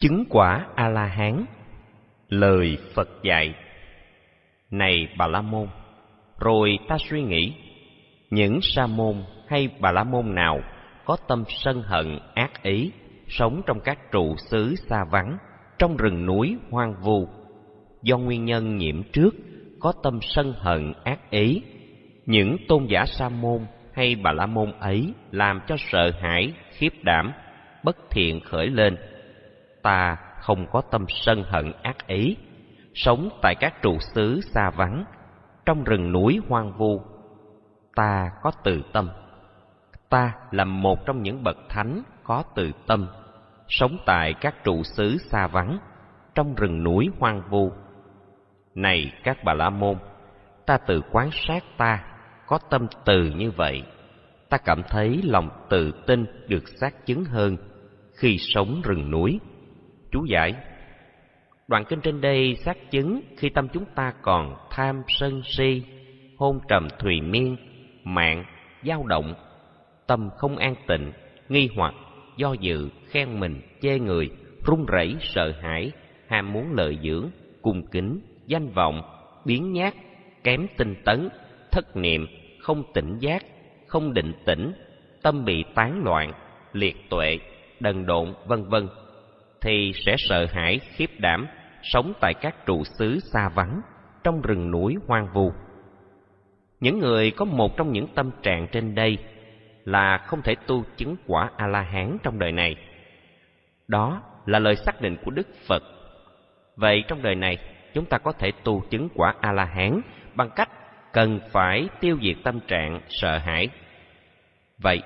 Chứng quả A-la-hán. Lời Phật dạy. Này Bà La Môn, rồi ta suy nghĩ, những sa môn hay Bà La Môn nào có tâm sân hận ác ý, sống trong các trụ xứ xa vắng, trong rừng núi hoang vu, do nguyên nhân nhiễm trước có tâm sân hận ác ý, những tôn giả sa môn hay Bà La Môn ấy làm cho sợ hãi, khiếp đảm, bất thiện khởi lên ta không có tâm sân hận ác ý, sống tại các trụ xứ xa vắng, trong rừng núi hoang vu. Ta có từ tâm. Ta là một trong những bậc thánh có từ tâm, sống tại các trụ xứ xa vắng, trong rừng núi hoang vu. Này các bà la môn, ta tự quan sát ta có tâm từ như vậy, ta cảm thấy lòng tự tin được xác chứng hơn khi sống rừng núi Chú giải. Đoạn kinh trên đây xác chứng khi tâm chúng ta còn tham sân si, hôn trầm thùy miên, mạng, dao động, tâm không an tịnh, nghi hoặc, do dự, khen mình, chê người, run rẩy, sợ hãi, ham muốn lợi dưỡng, cung kính, danh vọng, biến nhát, kém tinh tấn, thất niệm, không tỉnh giác, không định tĩnh, tâm bị tán loạn, liệt tuệ, đần độn, vân vân thì sẽ sợ hãi, khiếp đảm, sống tại các trụ xứ xa vắng, trong rừng núi hoang vu. Những người có một trong những tâm trạng trên đây là không thể tu chứng quả a la hán trong đời này. Đó là lời xác định của đức phật. Vậy trong đời này, chúng ta có thể tu chứng quả a la hán bằng cách cần phải tiêu diệt tâm trạng sợ hãi. Vậy,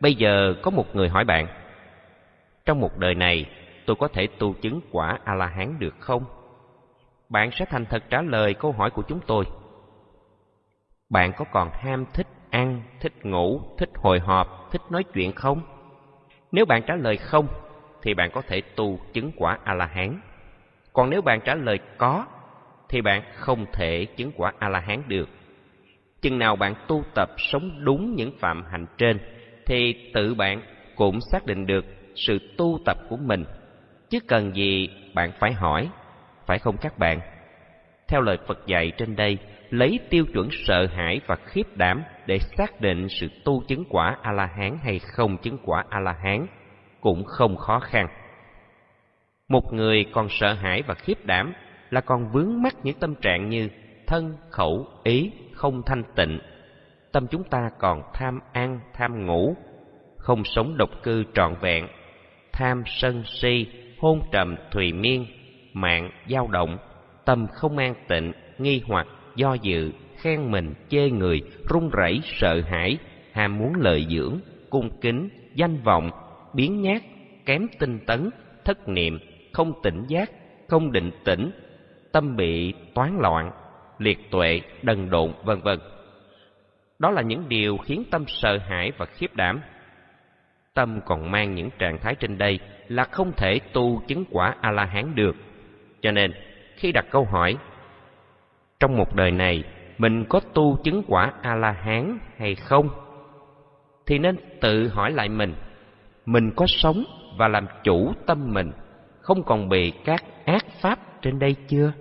bây giờ có một người hỏi bạn, trong một đời này tôi có thể tu chứng quả A-la-hán được không? Bạn sẽ thành thật trả lời câu hỏi của chúng tôi. Bạn có còn ham thích ăn, thích ngủ, thích hồi họp, thích nói chuyện không? Nếu bạn trả lời không, thì bạn có thể tu chứng quả A-la-hán. Còn nếu bạn trả lời có, thì bạn không thể chứng quả A-la-hán được. Chừng nào bạn tu tập sống đúng những phạm hạnh trên, thì tự bạn cũng xác định được sự tu tập của mình chứ cần gì bạn phải hỏi, phải không các bạn? Theo lời Phật dạy trên đây, lấy tiêu chuẩn sợ hãi và khiếp đảm để xác định sự tu chứng quả A-la-hán hay không chứng quả A-la-hán cũng không khó khăn. Một người còn sợ hãi và khiếp đảm là còn vướng mắc những tâm trạng như thân, khẩu, ý không thanh tịnh. Tâm chúng ta còn tham ăn, tham ngủ, không sống độc cư trọn vẹn, tham sân si, hôn trầm thùy miên, mạng dao động, tâm không an tịnh, nghi hoặc, do dự, khen mình, chê người, run rẩy, sợ hãi, ham muốn lợi dưỡng, cung kính, danh vọng, biến nhát, kém tinh tấn, thất niệm, không tỉnh giác, không định tĩnh, tâm bị toán loạn, liệt tuệ, đần độn, vân vân. Đó là những điều khiến tâm sợ hãi và khiếp đảm. Tâm còn mang những trạng thái trên đây là không thể tu chứng quả A-la-hán được. Cho nên, khi đặt câu hỏi, trong một đời này mình có tu chứng quả A-la-hán hay không? Thì nên tự hỏi lại mình, mình có sống và làm chủ tâm mình, không còn bị các ác pháp trên đây chưa?